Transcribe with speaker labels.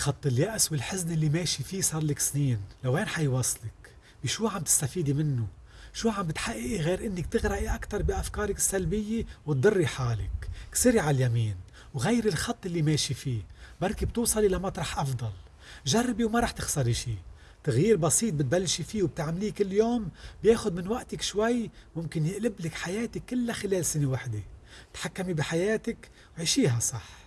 Speaker 1: خط اليأس والحزن اللي ماشي فيه صار لك سنين. لوين حيوصلك؟ بشو عم تستفيدي منه؟ شو عم بتحققي غير إنك تغرقي أكثر بأفكارك السلبية وتضري حالك؟ كسري على اليمين وغيري الخط اللي ماشي فيه. بركي بتوصلي لمطرح أفضل. جربي وما رح تخسري شي. تغيير بسيط بتبلشي فيه وبتعمليه كل يوم بياخد من وقتك شوي ممكن يقلب لك حياتك كلها خلال سنة واحدة تحكمي بحياتك وعيشيها صح.